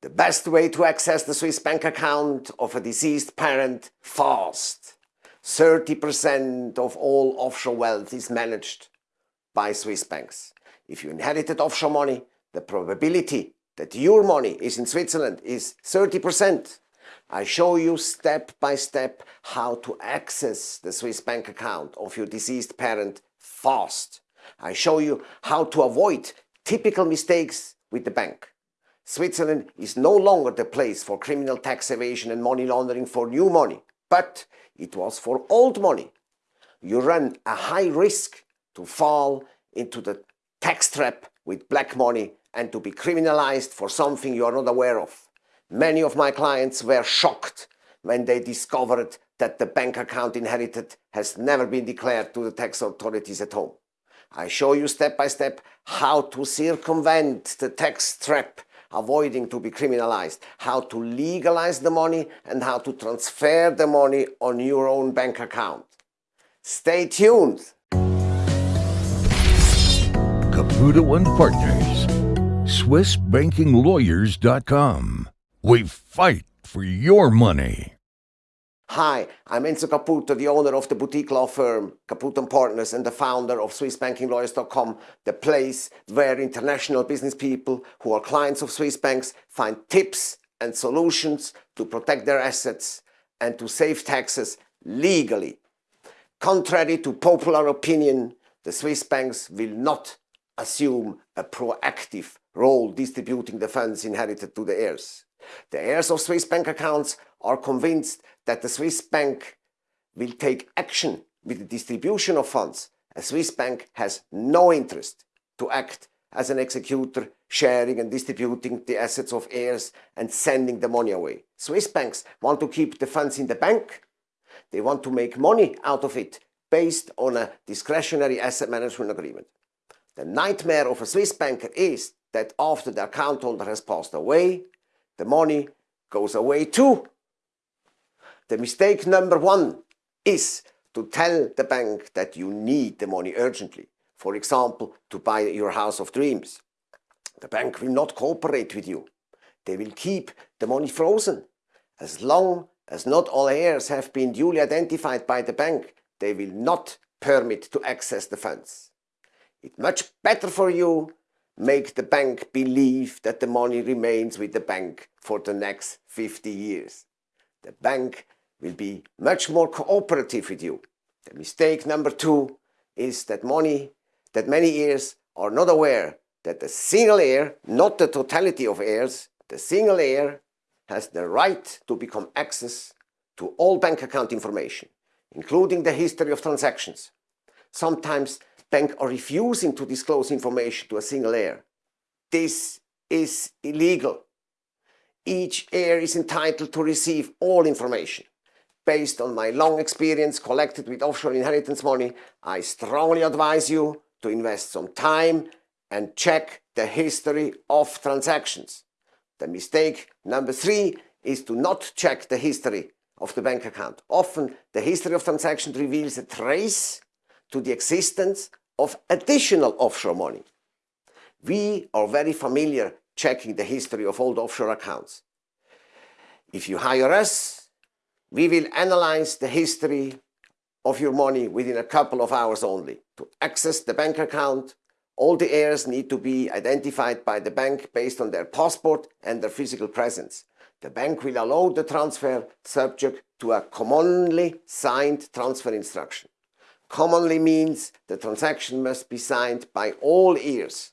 The best way to access the Swiss bank account of a deceased parent fast. 30% of all offshore wealth is managed by Swiss banks. If you inherited offshore money, the probability that your money is in Switzerland is 30%. I show you step by step how to access the Swiss bank account of your deceased parent fast. I show you how to avoid typical mistakes with the bank. Switzerland is no longer the place for criminal tax evasion and money laundering for new money, but it was for old money. You run a high risk to fall into the tax trap with black money and to be criminalized for something you are not aware of. Many of my clients were shocked when they discovered that the bank account inherited has never been declared to the tax authorities at home. I show you step by step how to circumvent the tax trap avoiding to be criminalized, how to legalize the money and how to transfer the money on your own bank account. Stay tuned! Caputo and Partners, SwissBankingLawyers.com. We fight for your money. Hi, I'm Enzo Caputo, the owner of the boutique law firm Caputo & Partners and the founder of SwissBankingLawyers.com, the place where international business people who are clients of Swiss banks find tips and solutions to protect their assets and to save taxes legally. Contrary to popular opinion, the Swiss banks will not assume a proactive role distributing the funds inherited to the heirs. The heirs of Swiss bank accounts are convinced that the Swiss bank will take action with the distribution of funds. A Swiss bank has no interest to act as an executor, sharing and distributing the assets of heirs and sending the money away. Swiss banks want to keep the funds in the bank. They want to make money out of it based on a discretionary asset management agreement. The nightmare of a Swiss banker is that after the account holder has passed away, the money goes away too. The mistake number one is to tell the bank that you need the money urgently, for example, to buy your house of dreams. The bank will not cooperate with you. They will keep the money frozen. As long as not all heirs have been duly identified by the bank, they will not permit to access the funds. It's much better for you make the bank believe that the money remains with the bank for the next 50 years. The bank will be much more cooperative with you. The mistake number two is that money, that many heirs are not aware that the single heir, not the totality of heirs, the single heir has the right to become access to all bank account information, including the history of transactions. Sometimes banks are refusing to disclose information to a single heir. This is illegal. Each heir is entitled to receive all information. Based on my long experience collected with offshore inheritance money, I strongly advise you to invest some time and check the history of transactions. The mistake number three is to not check the history of the bank account. Often the history of transactions reveals a trace to the existence of additional offshore money. We are very familiar checking the history of old offshore accounts. If you hire us, we will analyze the history of your money within a couple of hours only. To access the bank account, all the heirs need to be identified by the bank based on their passport and their physical presence. The bank will allow the transfer subject to a commonly signed transfer instruction. Commonly means the transaction must be signed by all heirs,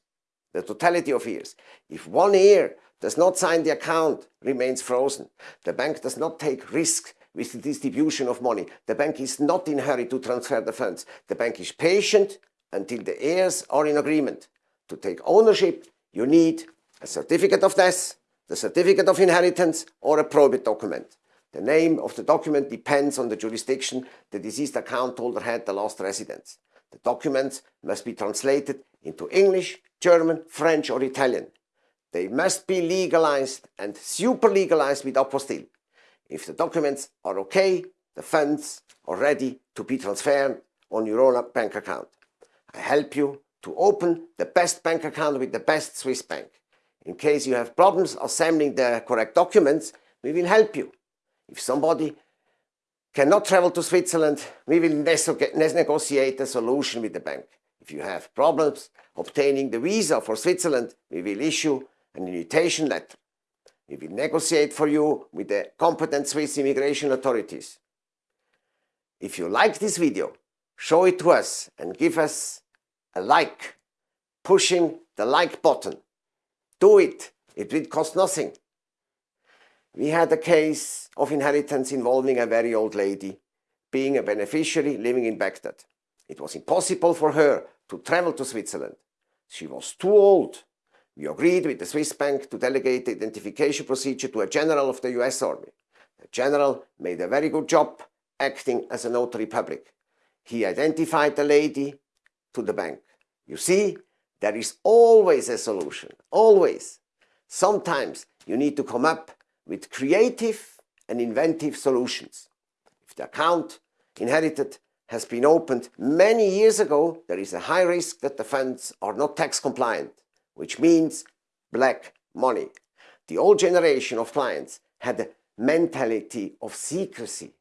the totality of heirs. If one heir does not sign the account, remains frozen. The bank does not take risks with the distribution of money. The bank is not in hurry to transfer the funds. The bank is patient until the heirs are in agreement. To take ownership, you need a certificate of death, the certificate of inheritance, or a probate document. The name of the document depends on the jurisdiction the deceased account holder had the last residence. The documents must be translated into English, German, French or Italian. They must be legalized and super legalized with apostille. If the documents are okay, the funds are ready to be transferred on your own bank account. I help you to open the best bank account with the best Swiss bank. In case you have problems assembling the correct documents, we will help you. If somebody cannot travel to Switzerland, we will negotiate a solution with the bank. If you have problems obtaining the visa for Switzerland, we will issue an invitation letter. We will negotiate for you with the competent Swiss immigration authorities. If you like this video, show it to us and give us a like, pushing the like button. Do it, it will cost nothing. We had a case of inheritance involving a very old lady being a beneficiary living in Baghdad. It was impossible for her to travel to Switzerland. She was too old. We agreed with the Swiss bank to delegate the identification procedure to a general of the US Army. The general made a very good job acting as a notary public. He identified the lady to the bank. You see, there is always a solution, always. Sometimes you need to come up with creative and inventive solutions. If the account inherited has been opened many years ago, there is a high risk that the funds are not tax compliant, which means black money. The old generation of clients had a mentality of secrecy.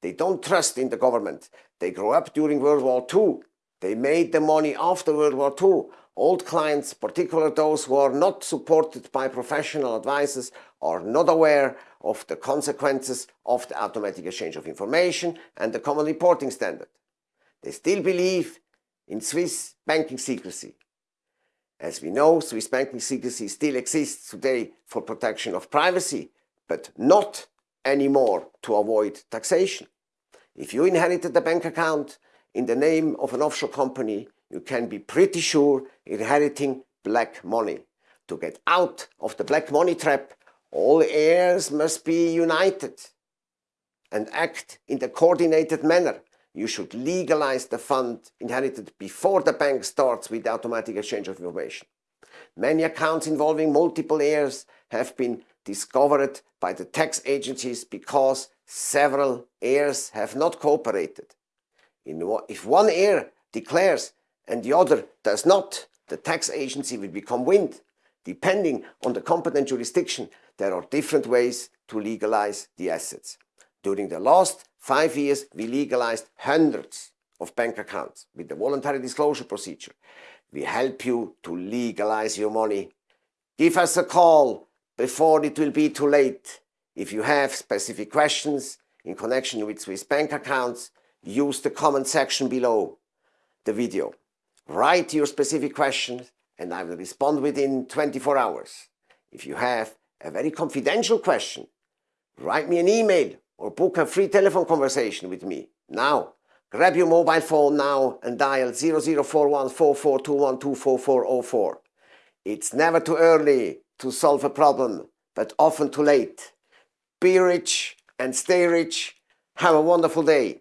They don't trust in the government. They grew up during World War II. They made the money after World War II. Old clients, particularly those who are not supported by professional advisors, are not aware of the consequences of the automatic exchange of information and the common reporting standard. They still believe in Swiss banking secrecy. As we know, Swiss banking secrecy still exists today for protection of privacy, but not anymore to avoid taxation. If you inherited a bank account in the name of an offshore company, you can be pretty sure inheriting black money. To get out of the black money trap, all heirs must be united and act in a coordinated manner. You should legalize the fund inherited before the bank starts with the automatic exchange of information. Many accounts involving multiple heirs have been discovered by the tax agencies because several heirs have not cooperated. if one heir declares and the other does not, the tax agency will become wind. Depending on the competent jurisdiction, there are different ways to legalize the assets. During the last five years, we legalized hundreds of bank accounts with the voluntary disclosure procedure. We help you to legalize your money. Give us a call before it will be too late. If you have specific questions in connection with Swiss bank accounts, use the comment section below the video. Write your specific questions and I will respond within 24 hours. If you have a very confidential question, write me an email or book a free telephone conversation with me. Now, grab your mobile phone now and dial 00414421244404. It's never too early to solve a problem, but often too late. Be rich and stay rich. Have a wonderful day.